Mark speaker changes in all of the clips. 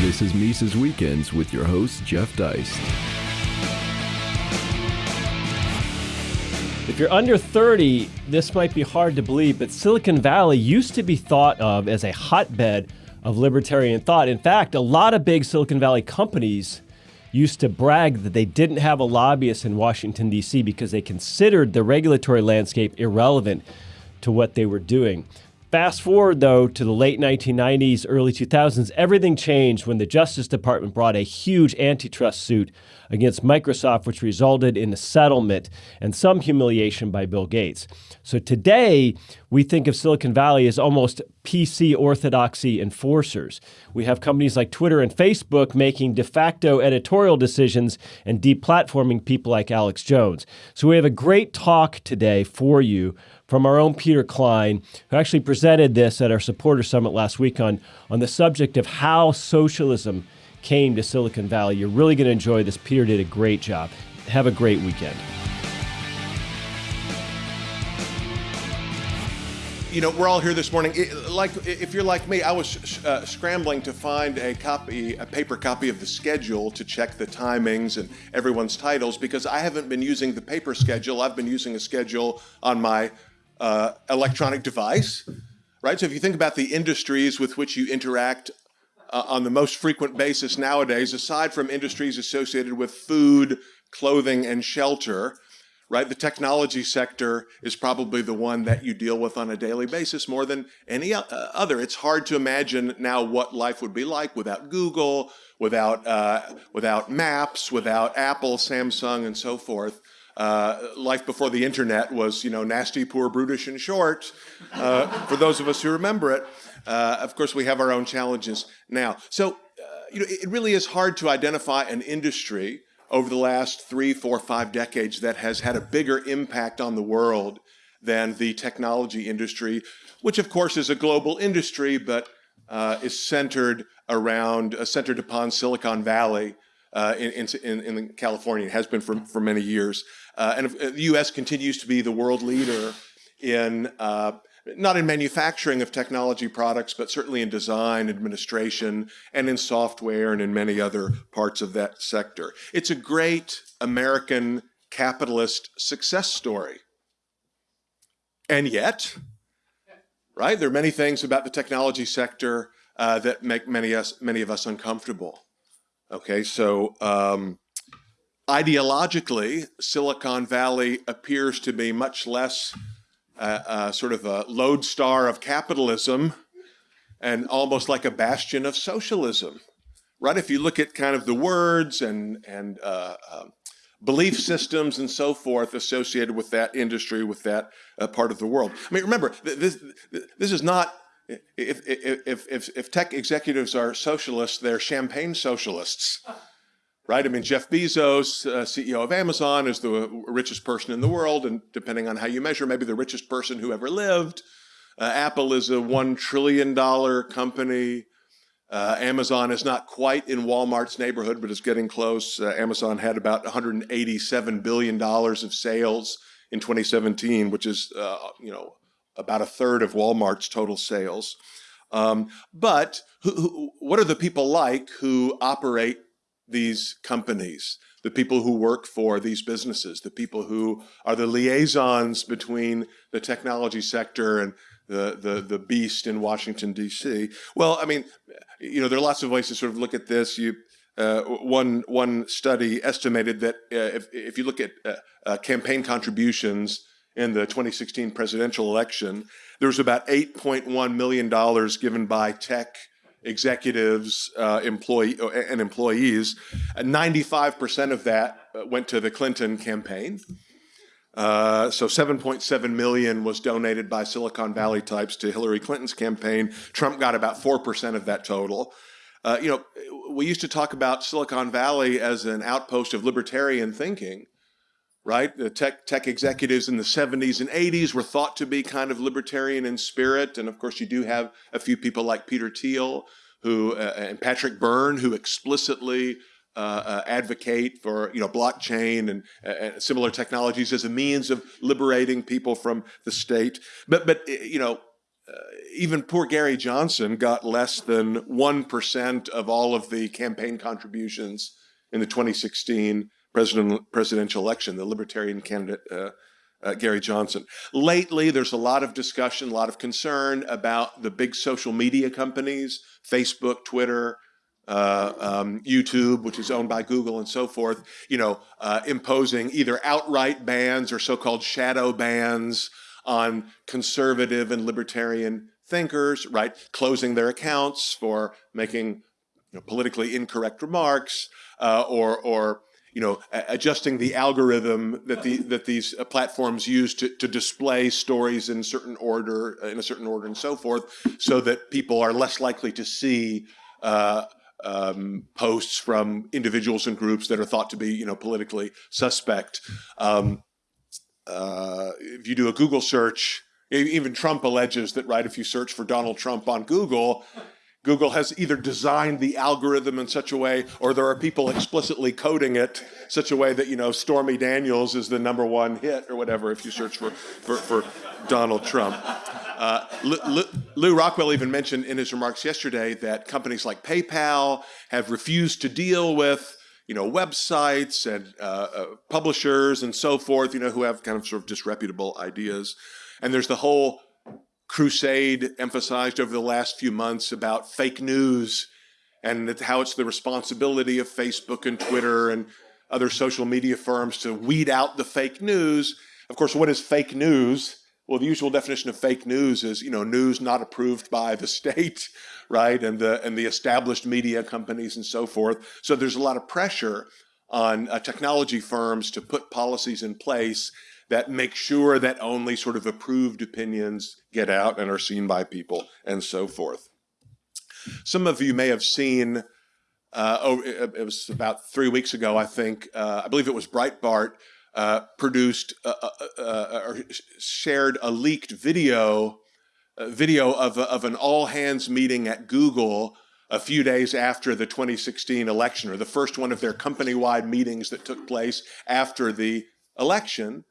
Speaker 1: This is Mises Weekends with your host, Jeff Deist.
Speaker 2: If you're under 30, this might be hard to believe, but Silicon Valley used to be thought of as a hotbed of libertarian thought. In fact, a lot of big Silicon Valley companies used to brag that they didn't have a lobbyist in Washington, D.C. because they considered the regulatory landscape irrelevant to what they were doing. Fast forward, though, to the late 1990s, early 2000s, everything changed when the Justice Department brought a huge antitrust suit against Microsoft, which resulted in a settlement and some humiliation by Bill Gates. So today, we think of Silicon Valley as almost PC orthodoxy enforcers. We have companies like Twitter and Facebook making de facto editorial decisions and deplatforming people like Alex Jones. So we have a great talk today for you from our own Peter Klein, who actually presented this at our supporter summit last week on, on the subject of how socialism came to Silicon Valley. You're really going to enjoy this. Peter did a great job. Have a great weekend.
Speaker 3: you know, we're all here this morning. It, like, if you're like me, I was uh, scrambling to find a copy, a paper copy of the schedule to check the timings and everyone's titles because I haven't been using the paper schedule. I've been using a schedule on my uh, electronic device, right? So if you think about the industries with which you interact uh, on the most frequent basis nowadays, aside from industries associated with food, clothing, and shelter, right? The technology sector is probably the one that you deal with on a daily basis more than any uh, other. It's hard to imagine now what life would be like without Google, without, uh, without Maps, without Apple, Samsung, and so forth. Uh, life before the internet was, you know, nasty, poor, brutish, and short, uh, for those of us who remember it. Uh, of course, we have our own challenges now. So, uh, you know, it really is hard to identify an industry over the last three, four, five decades that has had a bigger impact on the world than the technology industry, which of course is a global industry, but uh, is centered around, centered upon Silicon Valley uh, in, in, in, California. It has been for, for many years. Uh, and uh, the US continues to be the world leader in, uh, not in manufacturing of technology products, but certainly in design, administration, and in software, and in many other parts of that sector. It's a great American capitalist success story. And yet, right, there are many things about the technology sector uh, that make many, us, many of us uncomfortable. Okay, so um, ideologically, Silicon Valley appears to be much less uh, uh, sort of a lodestar of capitalism and almost like a bastion of socialism, right? If you look at kind of the words and, and uh, um, belief systems and so forth associated with that industry, with that uh, part of the world. I mean, remember, this, this is not if, if, if, if tech executives are socialists, they're champagne socialists, right? I mean, Jeff Bezos, uh, CEO of Amazon, is the richest person in the world, and depending on how you measure, maybe the richest person who ever lived. Uh, Apple is a $1 trillion company. Uh, Amazon is not quite in Walmart's neighborhood, but it's getting close. Uh, Amazon had about $187 billion of sales in 2017, which is, uh, you know, about a third of Walmart's total sales. Um, but who, who, what are the people like who operate these companies? The people who work for these businesses, the people who are the liaisons between the technology sector and the, the, the beast in Washington, D.C. Well, I mean, you know, there are lots of ways to sort of look at this. You, uh, one, one study estimated that uh, if, if you look at uh, uh campaign contributions in the 2016 presidential election, there was about $8.1 million given by tech executives uh, employee, uh, and employees. 95% of that uh, went to the Clinton campaign. Uh, so 7.7 million was donated by Silicon Valley types to Hillary Clinton's campaign. Trump got about 4% of that total. Uh, you know, we used to talk about Silicon Valley as an outpost of libertarian thinking right? The tech, tech executives in the 70s and 80s were thought to be kind of libertarian in spirit. And of course, you do have a few people like Peter Thiel who, uh, and Patrick Byrne who explicitly uh, uh, advocate for you know blockchain and, uh, similar technologies as a means of liberating people from the state. But but you know even poor Gary Johnson got less than 1% of all of the campaign contributions in the 2016 president, presidential election, the Libertarian candidate uh, uh, Gary Johnson. Lately, there's a lot of discussion, a lot of concern about the big social media companies, Facebook, Twitter, uh, um, YouTube, which is owned by Google and so forth, you know, uh, imposing either outright bans or so-called shadow bans on conservative and libertarian thinkers, right? Closing their accounts for making you know, politically incorrect remarks, uh, or or you know adjusting the algorithm that the that these uh, platforms use to, to display stories in certain order uh, in a certain order and so forth, so that people are less likely to see. Uh, um, posts from individuals and groups that are thought to be, you know, politically suspect. Um, uh, if you do a Google search, even Trump alleges that, right, if you search for Donald Trump on Google, Google has either designed the algorithm in such a way, or there are people explicitly coding it such a way that, you know, Stormy Daniels is the number one hit or whatever if you search for, for, for Donald Trump. Uh, Lew Rockwell even mentioned in his remarks yesterday that companies like PayPal have refused to deal with you know, websites and uh, uh, publishers and so forth, you know, who have kind of sort of disreputable ideas. And there's the whole crusade emphasized over the last few months about fake news and how it's the responsibility of Facebook and Twitter and other social media firms to weed out the fake news. Of course, what is fake news? Well, the usual definition of fake news is, you know, news not approved by the state, right? And the, and the established media companies and so forth. So there's a lot of pressure on uh, technology firms to put policies in place that make sure that only sort of approved opinions get out and are seen by people and so forth. Some of you may have seen, uh, oh, it was about three weeks ago, I think, uh, I believe it was Breitbart, uh, produced uh, uh, uh, or shared a leaked video, video of, of an all hands meeting at Google a few days after the 2016 election, or the first one of their company-wide meetings that took place after the election,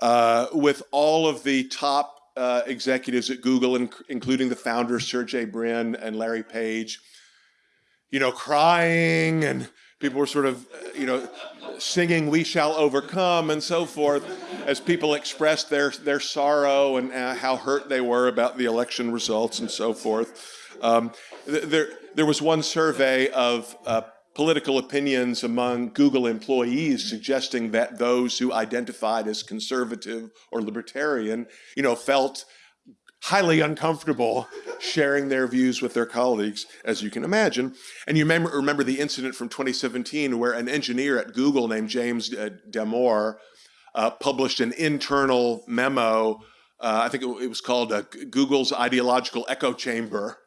Speaker 3: uh, with all of the top uh, executives at Google, including the founders Sergey Brin and Larry Page, you know, crying and people were sort of, you know, singing "We Shall Overcome" and so forth, as people expressed their their sorrow and uh, how hurt they were about the election results and so forth. Um, there there was one survey of uh, political opinions among Google employees suggesting that those who identified as conservative or libertarian, you know, felt highly uncomfortable sharing their views with their colleagues, as you can imagine. And you remember, remember the incident from 2017 where an engineer at Google named James uh, Damore uh, published an internal memo. Uh, I think it, it was called uh, Google's ideological echo chamber,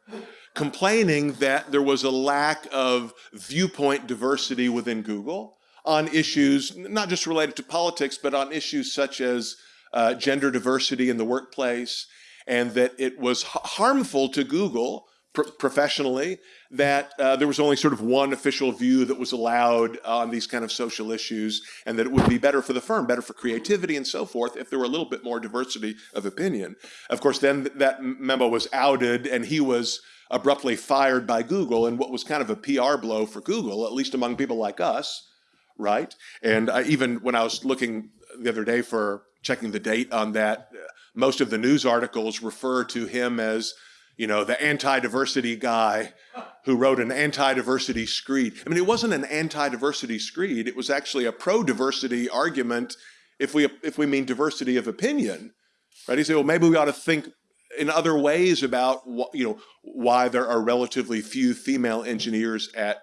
Speaker 3: complaining that there was a lack of viewpoint diversity within Google on issues not just related to politics, but on issues such as uh, gender diversity in the workplace, and that it was harmful to Google pr professionally that uh, there was only sort of one official view that was allowed on these kind of social issues and that it would be better for the firm, better for creativity and so forth if there were a little bit more diversity of opinion. Of course, then that memo was outed and he was abruptly fired by Google and what was kind of a PR blow for Google, at least among people like us, right? And I, even when I was looking the other day for checking the date on that, most of the news articles refer to him as, you know, the anti-diversity guy who wrote an anti-diversity screed. I mean, it wasn't an anti-diversity screed. It was actually a pro-diversity argument if we, if we mean diversity of opinion, right? He said, well, maybe we ought to think in other ways about, you know, why there are relatively few female engineers at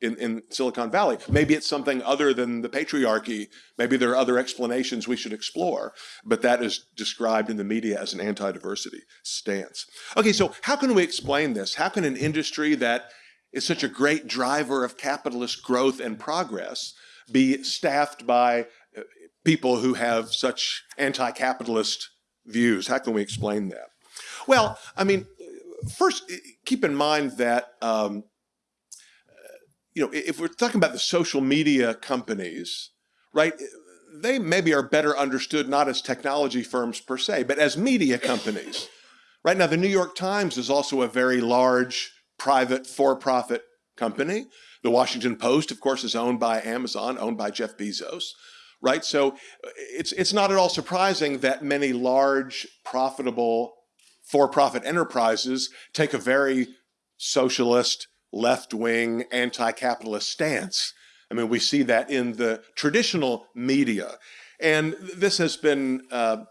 Speaker 3: in, in Silicon Valley. Maybe it's something other than the patriarchy. Maybe there are other explanations we should explore, but that is described in the media as an anti-diversity stance. Okay, so how can we explain this? How can an industry that is such a great driver of capitalist growth and progress be staffed by uh, people who have such anti-capitalist views? How can we explain that? Well, I mean, first, keep in mind that um, you know, if we're talking about the social media companies, right, they maybe are better understood not as technology firms per se, but as media companies, Right now, the New York Times is also a very large private for profit company. The Washington Post, of course, is owned by Amazon, owned by Jeff Bezos. Right? So it's, it's not at all surprising that many large, profitable, for profit enterprises take a very socialist, left wing, anti capitalist stance. I mean, we see that in the traditional media. And this has been uh,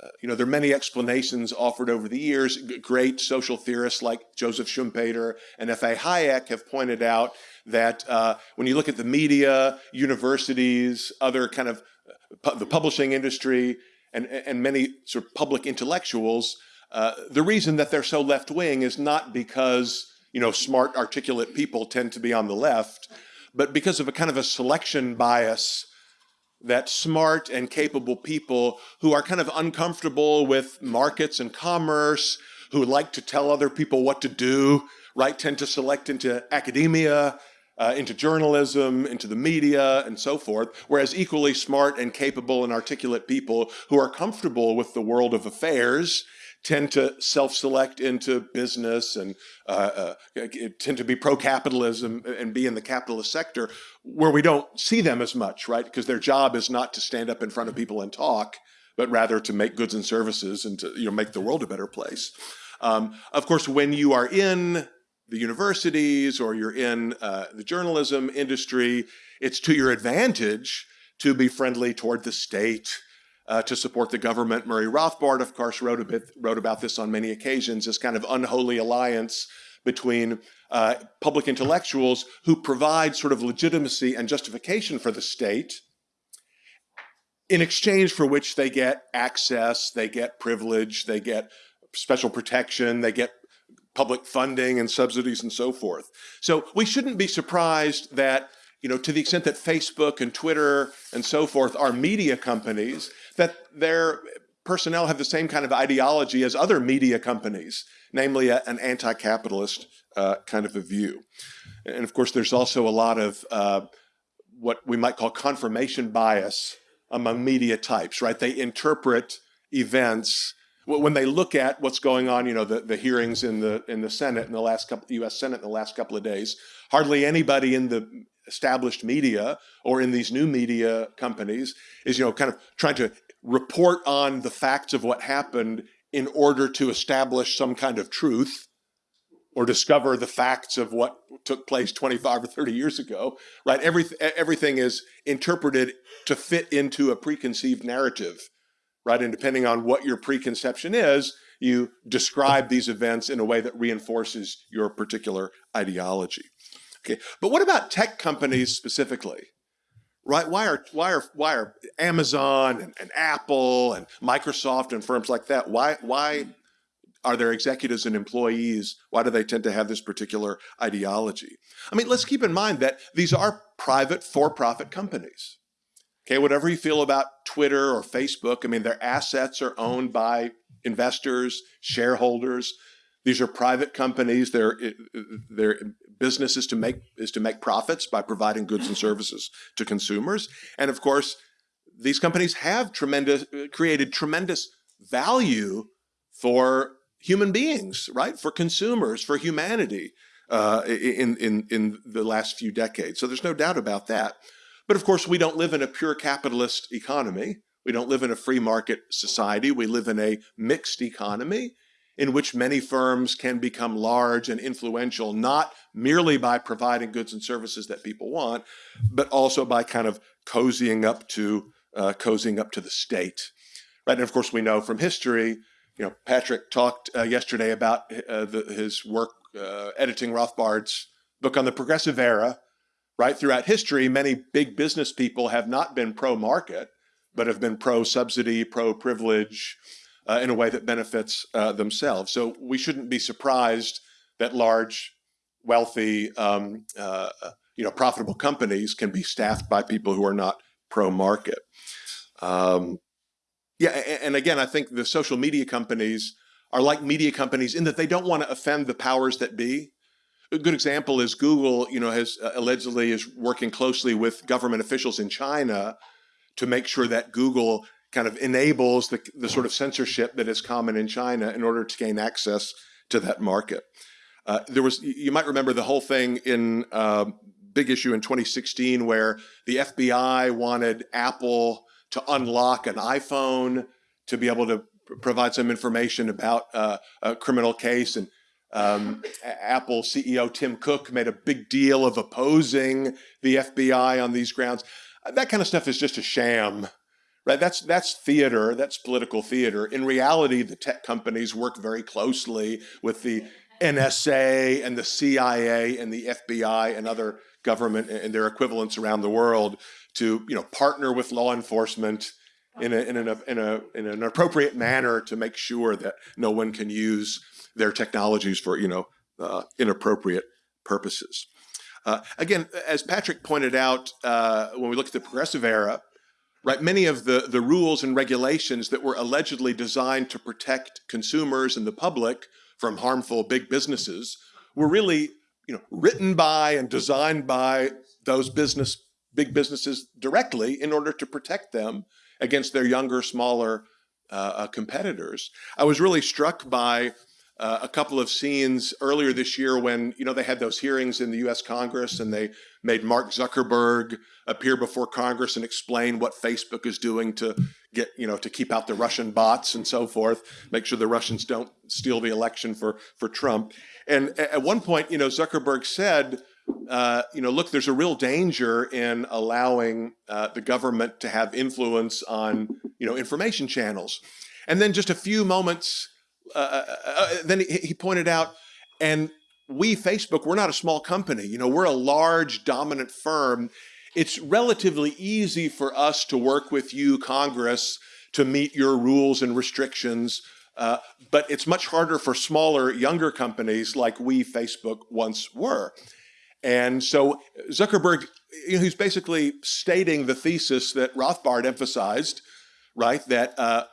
Speaker 3: uh, you know, there are many explanations offered over the years. Great social theorists like Joseph Schumpeter and F.A. Hayek have pointed out that uh, when you look at the media, universities, other kind of uh, pu the publishing industry, and, and many sort of public intellectuals, uh, the reason that they're so left wing is not because you know smart, articulate people tend to be on the left, but because of a kind of a selection bias that smart and capable people who are kind of uncomfortable with markets and commerce, who like to tell other people what to do, right, tend to select into academia, uh, into journalism, into the media, and so forth. Whereas equally smart and capable and articulate people who are comfortable with the world of affairs tend to self-select into business and uh, uh, tend to be pro-capitalism and be in the capitalist sector where we don't see them as much, right? Because their job is not to stand up in front of people and talk, but rather to make goods and services and to you know make the world a better place. Um, of course, when you are in the universities or you're in uh, the journalism industry, it's to your advantage to be friendly toward the state, uh, to support the government. Murray Rothbard, of course, wrote, a bit, wrote about this on many occasions, this kind of unholy alliance between uh, public intellectuals who provide sort of legitimacy and justification for the state, in exchange for which they get access, they get privilege, they get special protection, they get public funding and subsidies and so forth. So we shouldn't be surprised that you know, to the extent that Facebook and Twitter and so forth are media companies, that their personnel have the same kind of ideology as other media companies, namely a, an anti-capitalist uh, kind of a view. And of course, there's also a lot of uh, what we might call confirmation bias among media types, right? They interpret events when they look at what's going on, you know, the, the hearings in the in the Senate in the last couple, U.S. Senate in the last couple of days. Hardly anybody in the established media or in these new media companies is, you know, kind of trying to report on the facts of what happened in order to establish some kind of truth or discover the facts of what took place 25 or 30 years ago, right? Every, everything is interpreted to fit into a preconceived narrative, right? And depending on what your preconception is, you describe these events in a way that reinforces your particular ideology. Okay, but what about tech companies specifically? Right? Why are why are why are Amazon and, and Apple and Microsoft and firms like that? Why why are their executives and employees? Why do they tend to have this particular ideology? I mean, let's keep in mind that these are private for-profit companies. Okay, whatever you feel about Twitter or Facebook, I mean, their assets are owned by investors, shareholders. These are private companies. Their their business is to make is to make profits by providing goods and services to consumers. And of course, these companies have tremendous created tremendous value for human beings, right? For consumers, for humanity uh, in in in the last few decades. So there's no doubt about that. But of course, we don't live in a pure capitalist economy. We don't live in a free market society. We live in a mixed economy in which many firms can become large and influential, not merely by providing goods and services that people want, but also by kind of cozying up to uh, cozying up to the state. Right, and of course we know from history. You know, Patrick talked uh, yesterday about uh, the, his work uh, editing Rothbard's book on the progressive era. Right throughout history, many big business people have not been pro-market, but have been pro-subsidy, pro-privilege, uh, in a way that benefits uh, themselves. So we shouldn't be surprised that large, wealthy, um, uh, you know, profitable companies can be staffed by people who are not pro-market. Um, yeah, and again, I think the social media companies are like media companies in that they don't want to offend the powers that be. A good example is Google, you know, has uh, allegedly is working closely with government officials in China to make sure that Google kind of enables the, the sort of censorship that is common in China in order to gain access to that market. Uh, there was, you might remember the whole thing in uh, big issue in 2016 where the FBI wanted Apple to unlock an iPhone to be able to provide some information about uh, a criminal case. And um, Apple CEO Tim Cook made a big deal of opposing the FBI on these grounds. That kind of stuff is just a sham right? That's that's theater. That's political theater. In reality, the tech companies work very closely with the NSA and the CIA and the FBI and other government and their equivalents around the world to you know partner with law enforcement in, a, in, an, in, a, in an appropriate manner to make sure that no one can use their technologies for you know uh, inappropriate purposes. Uh, again, as Patrick pointed out, uh, when we look at the progressive era, right? Many of the, the rules and regulations that were allegedly designed to protect consumers and the public from harmful big businesses were really, you know, written by and designed by those business big businesses directly in order to protect them against their younger, smaller uh, uh competitors. I was really struck by uh, a couple of scenes earlier this year when you know they had those hearings in the U.S. Congress and they made Mark Zuckerberg appear before Congress and explain what Facebook is doing to get you know to keep out the Russian bots and so forth, make sure the Russians don't steal the election for for Trump. And at one point, you know, Zuckerberg said. Uh, you know, look, there's a real danger in allowing uh, the government to have influence on, you know, information channels. And then just a few moments uh, uh, uh, then he, he pointed out, and we, Facebook, we're not a small company. You know, we're a large, dominant firm. It's relatively easy for us to work with you, Congress, to meet your rules and restrictions. Uh, but it's much harder for smaller, younger companies like we, Facebook, once were. And so Zuckerberg, you know, he's basically stating the thesis that Rothbard emphasized, right? That uh,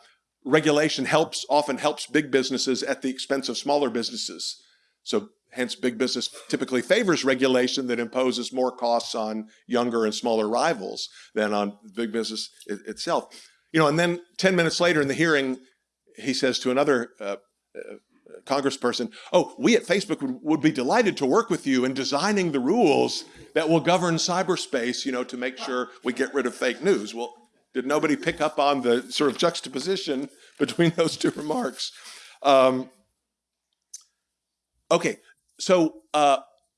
Speaker 3: regulation helps often helps big businesses at the expense of smaller businesses. So hence big business typically favors regulation that imposes more costs on younger and smaller rivals than on big business it, itself. You know, and then 10 minutes later in the hearing, he says to another uh, uh, congressperson, oh, we at Facebook would, would, be delighted to work with you in designing the rules that will govern cyberspace, you know, to make sure we get rid of fake news. Well, did nobody pick up on the sort of juxtaposition between those two remarks? Um, okay, so uh,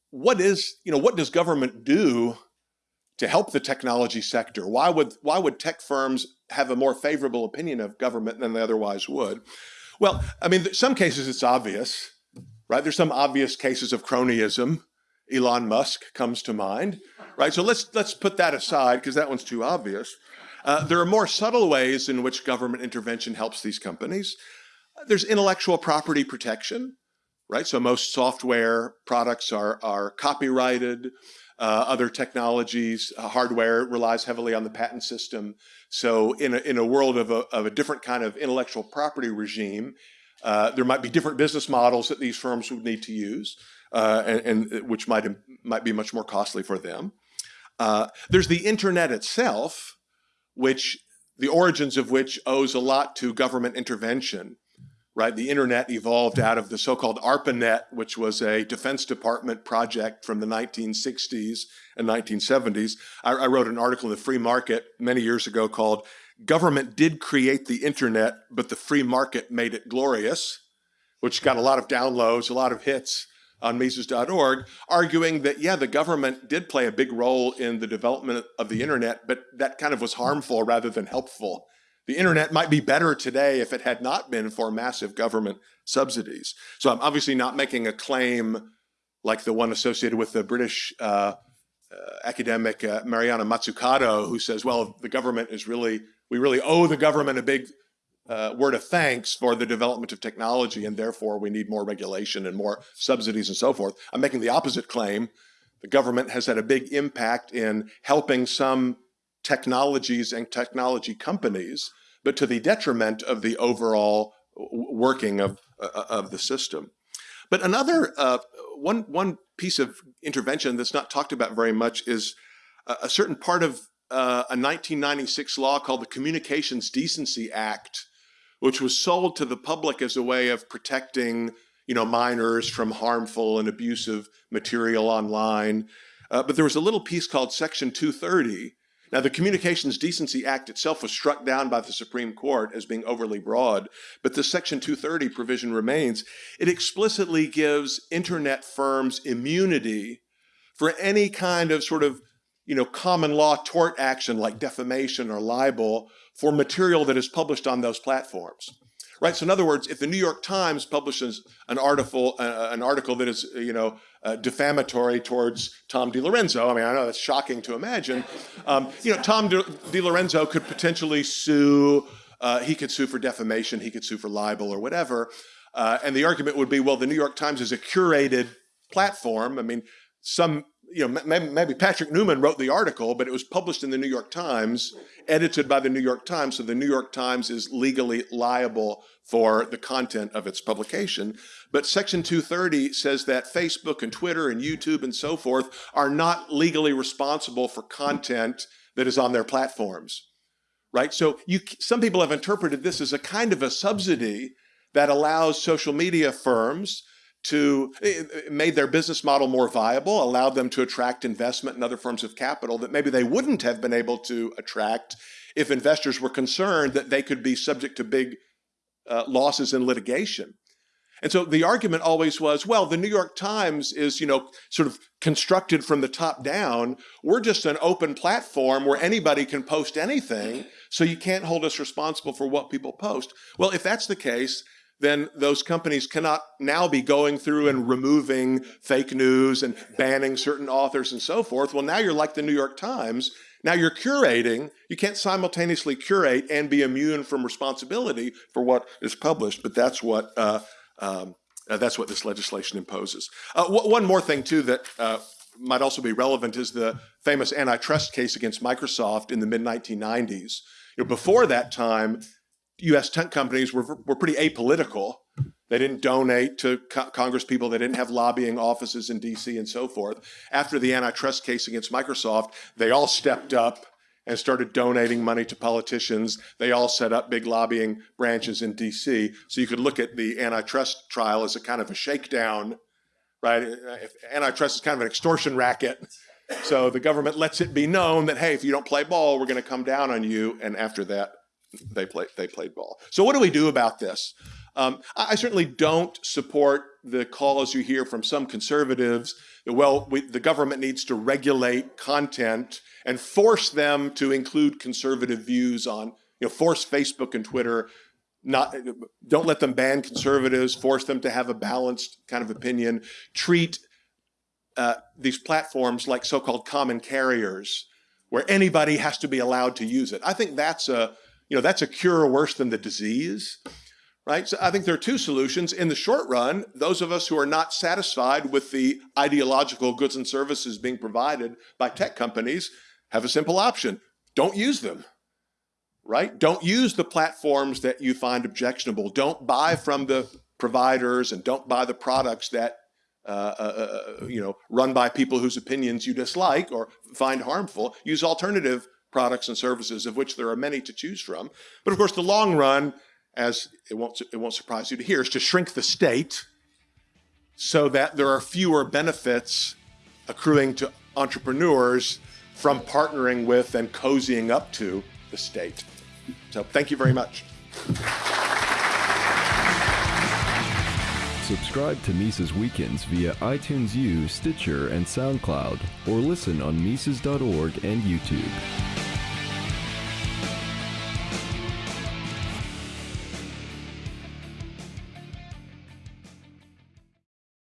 Speaker 3: what is, you know, what does government do to help the technology sector? Why would, why would tech firms have a more favorable opinion of government than they otherwise would? Well, I mean, some cases it's obvious, right? There's some obvious cases of cronyism. Elon Musk comes to mind, right? So let's let's put that aside because that one's too obvious. Uh, there are more subtle ways in which government intervention helps these companies. There's intellectual property protection, right? So most software products are, are copyrighted. Uh, other technologies, uh, hardware relies heavily on the patent system. So in a, in a world of a, of a different kind of intellectual property regime, uh, there might be different business models that these firms would need to use, uh, and, and, which might, might be much more costly for them. Uh, there's the internet itself, which the origins of which owes a lot to government intervention. Right, the internet evolved out of the so-called ARPANET, which was a Defense Department project from the 1960s and 1970s. I, I wrote an article in the Free Market many years ago called "Government Did Create the Internet, but the Free Market Made It Glorious," which got a lot of downloads, a lot of hits on Mises.org, arguing that, yeah, the government did play a big role in the development of the internet, but that kind of was harmful rather than helpful. The internet might be better today if it had not been for massive government subsidies. So I'm obviously not making a claim like the one associated with the British uh, uh, academic uh, Mariana Mazzucato, who says, well, the government is really, we really owe the government a big uh, word of thanks for the development of technology, and therefore we need more regulation and more subsidies and so forth. I'm making the opposite claim. The government has had a big impact in helping some technologies and technology companies, but to the detriment of the overall working of, uh, of the system. But another, uh, one, one piece of intervention that's not talked about very much is a, a certain part of uh, a 1996 law called the Communications Decency Act, which was sold to the public as a way of protecting, you know, minors from harmful and abusive material online. Uh, but there was a little piece called Section 230. Now, the Communications Decency Act itself was struck down by the Supreme Court as being overly broad, but the Section 230 provision remains. It explicitly gives internet firms immunity for any kind of sort of you know, common law tort action like defamation or libel for material that is published on those platforms. Right. So, in other words, if the New York Times publishes an article, uh, an article that is, you know, uh, defamatory towards Tom DiLorenzo, I mean, I know that's shocking to imagine. Um, you know, Tom DiLorenzo could potentially sue. Uh, he could sue for defamation. He could sue for libel or whatever. Uh, and the argument would be, well, the New York Times is a curated platform. I mean, some you know, maybe Patrick Newman wrote the article, but it was published in the New York Times, edited by the New York Times, so the New York Times is legally liable for the content of its publication. But Section 230 says that Facebook and Twitter and YouTube and so forth are not legally responsible for content that is on their platforms. Right? So you, some people have interpreted this as a kind of a subsidy that allows social media firms to made their business model more viable, allowed them to attract investment and other forms of capital that maybe they wouldn't have been able to attract if investors were concerned that they could be subject to big uh, losses in litigation. And so the argument always was, well, the New York Times is, you know, sort of constructed from the top down. We're just an open platform where anybody can post anything, so you can't hold us responsible for what people post. Well, if that's the case, then those companies cannot now be going through and removing fake news and banning certain authors and so forth. Well, now you're like the New York Times. Now you're curating. You can't simultaneously curate and be immune from responsibility for what is published, but that's what uh, um, uh, that's what this legislation imposes. Uh, one more thing too that uh, might also be relevant is the famous antitrust case against Microsoft in the mid 1990s. You know, before that time, U.S. tech companies were, were pretty apolitical. They didn't donate to co- Congress people. They didn't have lobbying offices in D.C. and so forth. After the antitrust case against Microsoft, they all stepped up and started donating money to politicians. They all set up big lobbying branches in D.C. So you could look at the antitrust trial as a kind of a shakedown, right? If antitrust is kind of an extortion racket. So the government lets it be known that, hey, if you don't play ball, we're going to come down on you. And after that, they play they played ball. So what do we do about this? Um, I, I, certainly don't support the calls you hear from some conservatives that well we, the government needs to regulate content and force them to include conservative views on you know force Facebook and Twitter not don't let them ban conservatives force them to have a balanced kind of opinion treat uh, these platforms like so-called common carriers where anybody has to be allowed to use it i think that's a you know, that's a cure worse than the disease, right? So I think there are two solutions. In the short run, those of us who are not satisfied with the ideological goods and services being provided by tech companies have a simple option. Don't use them, right? Don't use the platforms that you find objectionable. Don't buy from the providers and don't buy the products that uh, uh, uh, you know, run by people whose opinions you dislike or find harmful. Use alternative products and services, of which there are many to choose from. But of course, the long run, as it won't, it won't surprise you to hear, is to shrink the state so that there are fewer benefits accruing to entrepreneurs from partnering with and cozying up to the state. So thank you very much.
Speaker 1: Subscribe to Mises Weekends via iTunes U, Stitcher, and SoundCloud, or listen on Mises.org and YouTube.